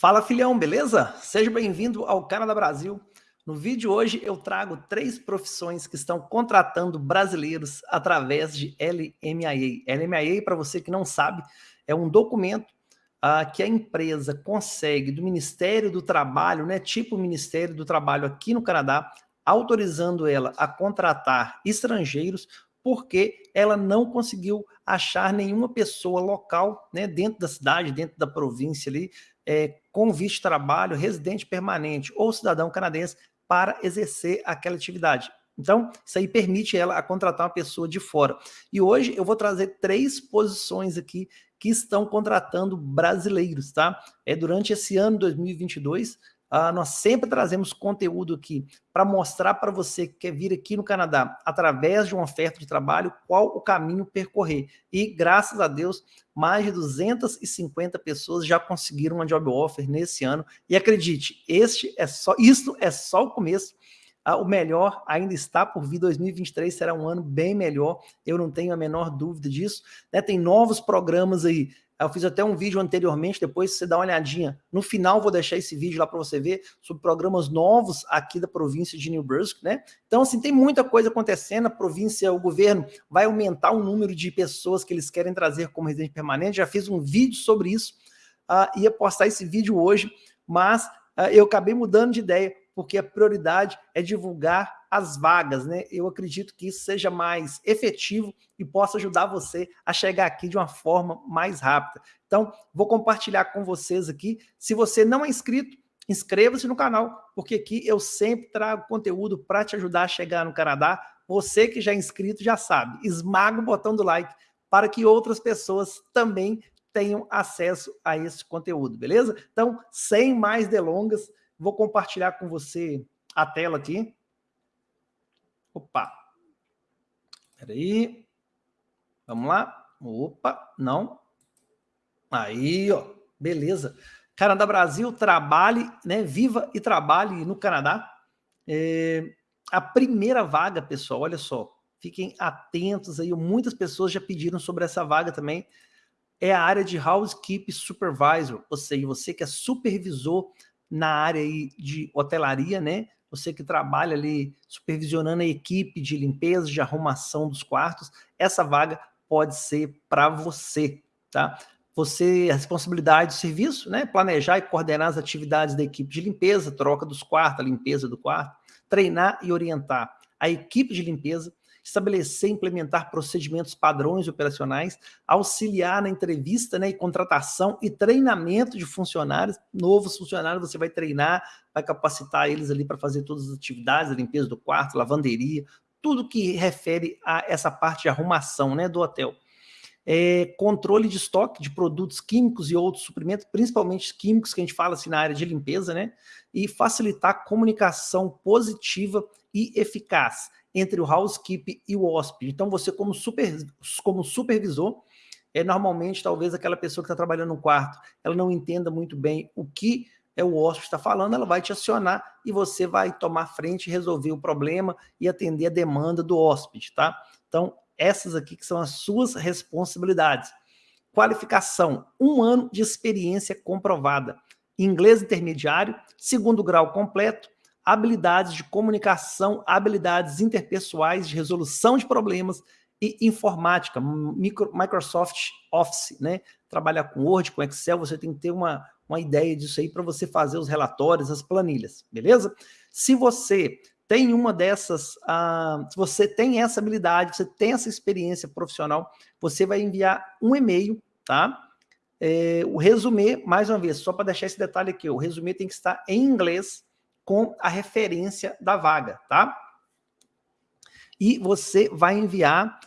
Fala filhão, beleza? Seja bem-vindo ao Canadá Brasil. No vídeo de hoje eu trago três profissões que estão contratando brasileiros através de LMIA. LMIA, para você que não sabe, é um documento uh, que a empresa consegue do Ministério do Trabalho, né, tipo Ministério do Trabalho aqui no Canadá, autorizando ela a contratar estrangeiros porque ela não conseguiu achar nenhuma pessoa local, né, dentro da cidade, dentro da província ali, é, com visto de trabalho, residente permanente ou cidadão canadense para exercer aquela atividade. Então, isso aí permite ela a contratar uma pessoa de fora. E hoje eu vou trazer três posições aqui que estão contratando brasileiros, tá? É durante esse ano 2022, Uh, nós sempre trazemos conteúdo aqui para mostrar para você que quer vir aqui no Canadá através de uma oferta de trabalho, qual o caminho percorrer. E, graças a Deus, mais de 250 pessoas já conseguiram uma job offer nesse ano. E acredite, este é só, isso é só o começo. Uh, o melhor ainda está por vir, 2023 será um ano bem melhor, eu não tenho a menor dúvida disso. Né? Tem novos programas aí eu fiz até um vídeo anteriormente, depois você dá uma olhadinha. No final vou deixar esse vídeo lá para você ver sobre programas novos aqui da província de New Brunswick, né? Então, assim, tem muita coisa acontecendo. A província, o governo vai aumentar o número de pessoas que eles querem trazer como residente permanente. Já fiz um vídeo sobre isso. Uh, ia postar esse vídeo hoje, mas uh, eu acabei mudando de ideia porque a prioridade é divulgar as vagas, né? Eu acredito que isso seja mais efetivo e possa ajudar você a chegar aqui de uma forma mais rápida. Então, vou compartilhar com vocês aqui. Se você não é inscrito, inscreva-se no canal, porque aqui eu sempre trago conteúdo para te ajudar a chegar no Canadá. Você que já é inscrito já sabe, esmaga o botão do like para que outras pessoas também tenham acesso a esse conteúdo, beleza? Então, sem mais delongas, Vou compartilhar com você a tela aqui. Opa. Espera aí. Vamos lá. Opa, não. Aí, ó. Beleza. Canadá Brasil, trabalhe, né? Viva e trabalhe no Canadá. É, a primeira vaga, pessoal, olha só. Fiquem atentos aí. Muitas pessoas já pediram sobre essa vaga também. É a área de Housekeeping Supervisor, ou seja, você que é supervisor na área de hotelaria, né? Você que trabalha ali supervisionando a equipe de limpeza, de arrumação dos quartos, essa vaga pode ser para você, tá? Você, a responsabilidade do serviço, né? Planejar e coordenar as atividades da equipe de limpeza, troca dos quartos, a limpeza do quarto, treinar e orientar a equipe de limpeza estabelecer e implementar procedimentos padrões operacionais, auxiliar na entrevista né, e contratação e treinamento de funcionários, novos funcionários você vai treinar, vai capacitar eles ali para fazer todas as atividades, a limpeza do quarto, lavanderia, tudo que refere a essa parte de arrumação né, do hotel. É, controle de estoque de produtos químicos e outros suprimentos, principalmente químicos que a gente fala assim na área de limpeza, né? E facilitar comunicação positiva e eficaz entre o housekeeping e o hóspede. Então, você como, super, como supervisor, é normalmente talvez aquela pessoa que está trabalhando no quarto, ela não entenda muito bem o que é o hóspede está falando, ela vai te acionar e você vai tomar frente resolver o problema e atender a demanda do hóspede, tá? Então, essas aqui que são as suas responsabilidades. Qualificação, um ano de experiência comprovada. Inglês intermediário, segundo grau completo, habilidades de comunicação, habilidades interpessoais, de resolução de problemas e informática, micro, Microsoft Office, né? Trabalhar com Word, com Excel, você tem que ter uma, uma ideia disso aí para você fazer os relatórios, as planilhas, beleza? Se você tem uma dessas, uh, se você tem essa habilidade, você tem essa experiência profissional, você vai enviar um e-mail, tá? É, o resumê, mais uma vez, só para deixar esse detalhe aqui, o resumê tem que estar em inglês, com a referência da vaga, tá? E você vai enviar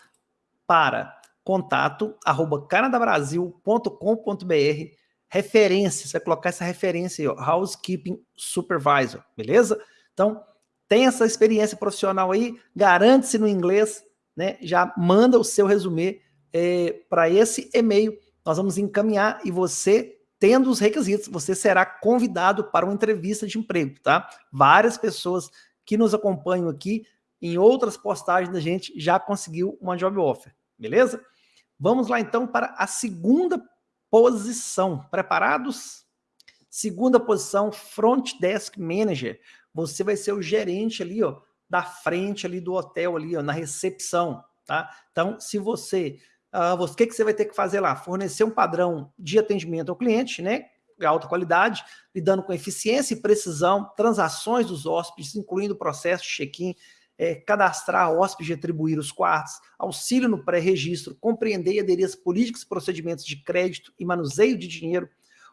para contato arroba canadabrasil.com.br referência, você vai colocar essa referência aí, ó, Housekeeping Supervisor, beleza? Então, tem essa experiência profissional aí, garante-se no inglês, né? Já manda o seu resumê é, para esse e-mail, nós vamos encaminhar e você tendo os requisitos, você será convidado para uma entrevista de emprego, tá? Várias pessoas que nos acompanham aqui, em outras postagens da gente, já conseguiu uma job offer, beleza? Vamos lá então para a segunda posição. Preparados? Segunda posição, Front Desk Manager. Você vai ser o gerente ali, ó, da frente ali do hotel ali, ó, na recepção, tá? Então, se você, uh, o que, que você vai ter que fazer lá? Fornecer um padrão de atendimento ao cliente, né? alta qualidade, lidando com eficiência e precisão, transações dos hóspedes, incluindo o processo de check-in, é, cadastrar hóspedes e atribuir os quartos, auxílio no pré-registro, compreender e aderir às políticas e procedimentos de crédito e manuseio de dinheiro,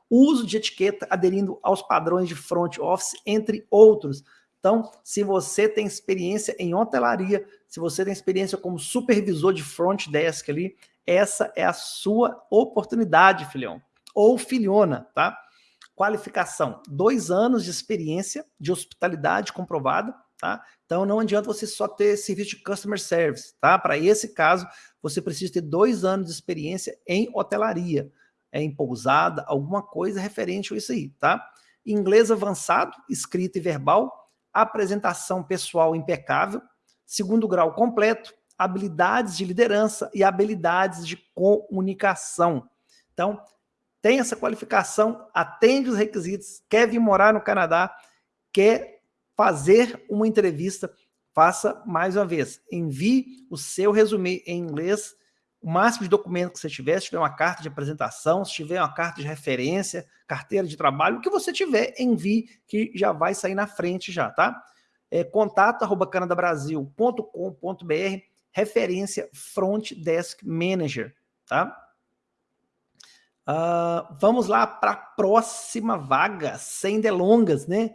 uso de etiqueta aderindo aos padrões de front office, entre outros. Então, se você tem experiência em hotelaria, se você tem experiência como supervisor de front desk ali, essa é a sua oportunidade, filhão ou filhona, tá? Qualificação, dois anos de experiência de hospitalidade comprovada, tá? Então não adianta você só ter serviço de customer service, tá? Para esse caso, você precisa ter dois anos de experiência em hotelaria, é, em pousada, alguma coisa referente a isso aí, tá? Inglês avançado, escrita e verbal, apresentação pessoal impecável, segundo grau completo, habilidades de liderança e habilidades de comunicação. Então, tem essa qualificação, atende os requisitos, quer vir morar no Canadá, quer fazer uma entrevista, faça mais uma vez. Envie o seu resumê em inglês, o máximo de documento que você tiver, se tiver uma carta de apresentação, se tiver uma carta de referência, carteira de trabalho, o que você tiver, envie, que já vai sair na frente já, tá? É, contato arroba canadabrasil.com.br, referência Front Desk Manager, tá? Uh, vamos lá para a próxima vaga, sem delongas, né?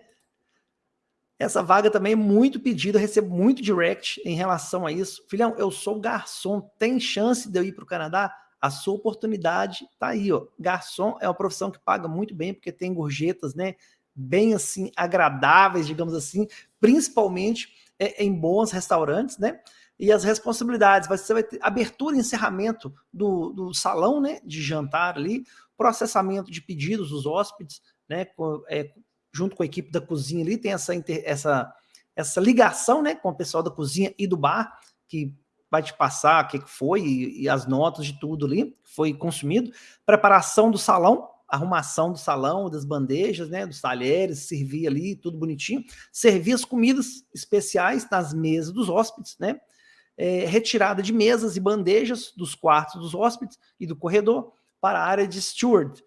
Essa vaga também é muito pedida, recebo muito direct em relação a isso. Filhão, eu sou garçom, tem chance de eu ir para o Canadá? A sua oportunidade tá aí, ó. Garçom é uma profissão que paga muito bem, porque tem gorjetas, né? Bem assim, agradáveis, digamos assim, principalmente é, em bons restaurantes, né? e as responsabilidades. Você vai ter abertura e encerramento do, do salão né, de jantar ali, processamento de pedidos dos hóspedes, né, com, é, junto com a equipe da cozinha ali, tem essa, essa, essa ligação né, com o pessoal da cozinha e do bar, que vai te passar o que foi e, e as notas de tudo ali, foi consumido. Preparação do salão, arrumação do salão, das bandejas, né, dos talheres, servir ali, tudo bonitinho. Servir as comidas especiais nas mesas dos hóspedes, né? é, retirada de mesas e bandejas dos quartos dos hóspedes e do corredor para a área de steward,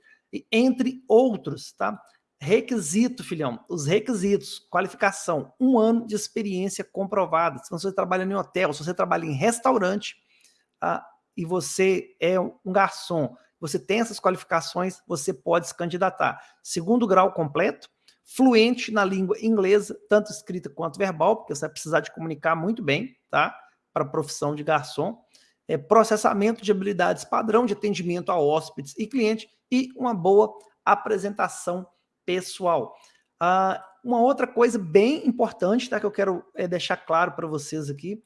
entre outros, tá? Requisito, filhão, os requisitos, qualificação, um ano de experiência comprovada. Se você trabalha em hotel, se você trabalha em restaurante ah, e você é um garçom, você tem essas qualificações, você pode se candidatar. Segundo grau completo, fluente na língua inglesa, tanto escrita quanto verbal, porque você vai precisar de comunicar muito bem, tá? para a profissão de garçom, é, processamento de habilidades padrão de atendimento a hóspedes e clientes e uma boa apresentação pessoal. Ah, uma outra coisa bem importante tá, que eu quero é, deixar claro para vocês aqui,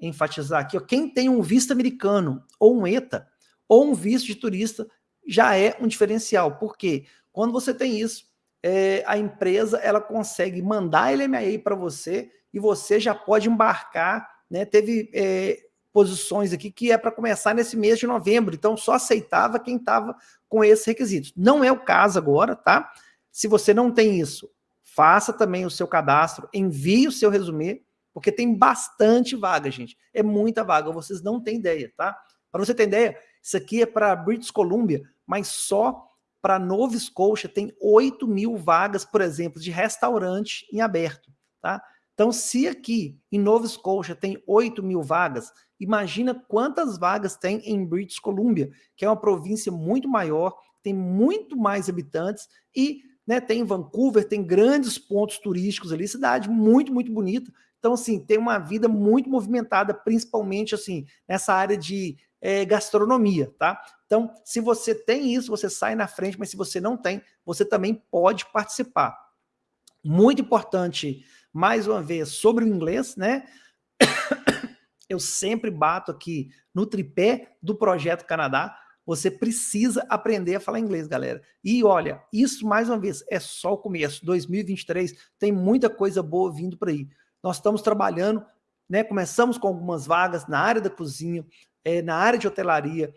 enfatizar aqui, ó, quem tem um visto americano ou um ETA ou um visto de turista já é um diferencial, porque quando você tem isso, é, a empresa ela consegue mandar LMIA para você e você já pode embarcar né, teve é, posições aqui que é para começar nesse mês de novembro, então só aceitava quem estava com esses requisitos. Não é o caso agora, tá? Se você não tem isso, faça também o seu cadastro, envie o seu resumê, porque tem bastante vaga, gente. É muita vaga, vocês não têm ideia, tá? Para você ter ideia, isso aqui é para British Columbia, mas só para Nova Scotia tem 8 mil vagas, por exemplo, de restaurante em aberto, tá? Então, se aqui em Nova Scotia tem 8 mil vagas, imagina quantas vagas tem em British Columbia, que é uma província muito maior, tem muito mais habitantes e né, tem Vancouver, tem grandes pontos turísticos ali, cidade muito, muito bonita. Então, assim, tem uma vida muito movimentada, principalmente, assim, nessa área de é, gastronomia, tá? Então, se você tem isso, você sai na frente, mas se você não tem, você também pode participar. Muito importante mais uma vez, sobre o inglês, né? Eu sempre bato aqui no tripé do Projeto Canadá, você precisa aprender a falar inglês, galera. E olha, isso mais uma vez é só o começo. 2023 tem muita coisa boa vindo por aí. Nós estamos trabalhando, né? Começamos com algumas vagas na área da cozinha, é, na área de hotelaria,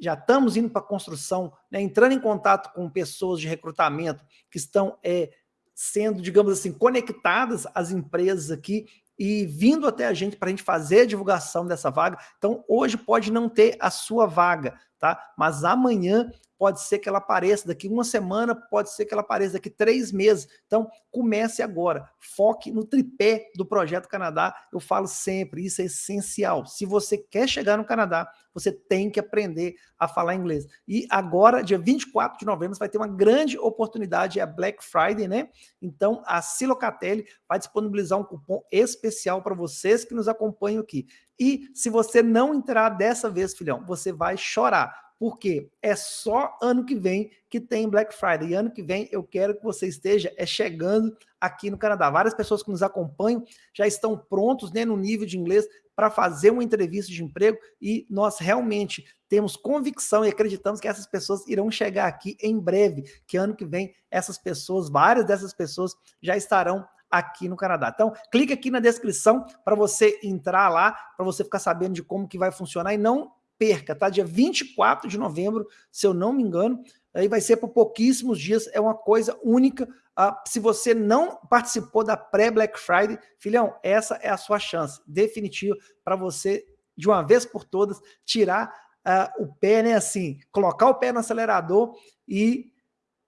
já estamos indo para a construção, né, entrando em contato com pessoas de recrutamento que estão é, sendo, digamos assim, conectadas às empresas aqui e vindo até a gente para a gente fazer a divulgação dessa vaga. Então, hoje pode não ter a sua vaga, tá? Mas amanhã pode ser que ela apareça daqui uma semana, pode ser que ela apareça daqui três meses. Então, comece agora. Foque no tripé do Projeto Canadá. Eu falo sempre, isso é essencial. Se você quer chegar no Canadá, você tem que aprender a falar inglês. E agora, dia 24 de novembro, você vai ter uma grande oportunidade, é a Black Friday, né? Então, a Silocatelli vai disponibilizar um cupom especial para vocês que nos acompanham aqui. E se você não entrar dessa vez, filhão, você vai chorar porque é só ano que vem que tem Black Friday. E ano que vem eu quero que você esteja é chegando aqui no Canadá. Várias pessoas que nos acompanham já estão prontos né, no nível de inglês para fazer uma entrevista de emprego e nós realmente temos convicção e acreditamos que essas pessoas irão chegar aqui em breve, que ano que vem essas pessoas, várias dessas pessoas já estarão aqui no Canadá. Então, clique aqui na descrição para você entrar lá, para você ficar sabendo de como que vai funcionar e não perca, tá? Dia 24 de novembro, se eu não me engano, aí vai ser por pouquíssimos dias, é uma coisa única. Ah, se você não participou da pré-Black Friday, filhão, essa é a sua chance definitiva para você, de uma vez por todas, tirar ah, o pé, né, assim, colocar o pé no acelerador e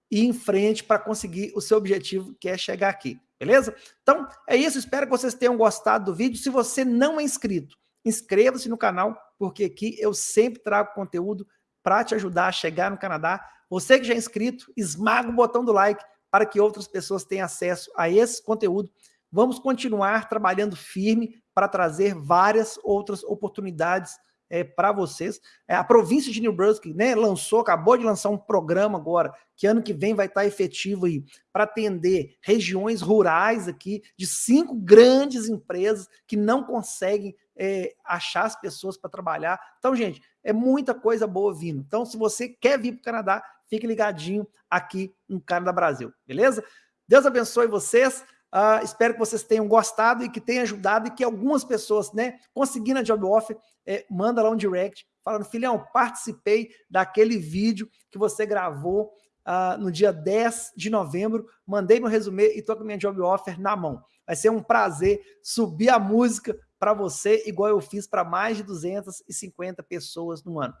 ir em frente para conseguir o seu objetivo, que é chegar aqui, beleza? Então, é isso, espero que vocês tenham gostado do vídeo. Se você não é inscrito, inscreva-se no canal, porque aqui eu sempre trago conteúdo para te ajudar a chegar no Canadá. Você que já é inscrito, esmaga o botão do like para que outras pessoas tenham acesso a esse conteúdo. Vamos continuar trabalhando firme para trazer várias outras oportunidades é, para vocês. É, a província de New Brunswick né, lançou, acabou de lançar um programa agora, que ano que vem vai estar efetivo aí, para atender regiões rurais aqui, de cinco grandes empresas que não conseguem é, achar as pessoas para trabalhar. Então, gente, é muita coisa boa vindo. Então, se você quer vir para o Canadá, fique ligadinho aqui no Canadá Brasil, beleza? Deus abençoe vocês. Uh, espero que vocês tenham gostado e que tenha ajudado e que algumas pessoas, né, conseguindo a job offer, é, manda lá um direct falando, filhão, participei daquele vídeo que você gravou uh, no dia 10 de novembro, mandei meu resumê e tô com minha job offer na mão. Vai ser um prazer subir a música para você, igual eu fiz para mais de 250 pessoas no ano.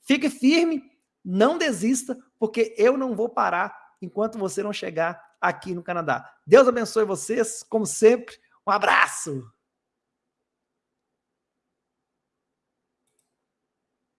Fique firme, não desista, porque eu não vou parar enquanto você não chegar aqui no Canadá. Deus abençoe vocês, como sempre. Um abraço!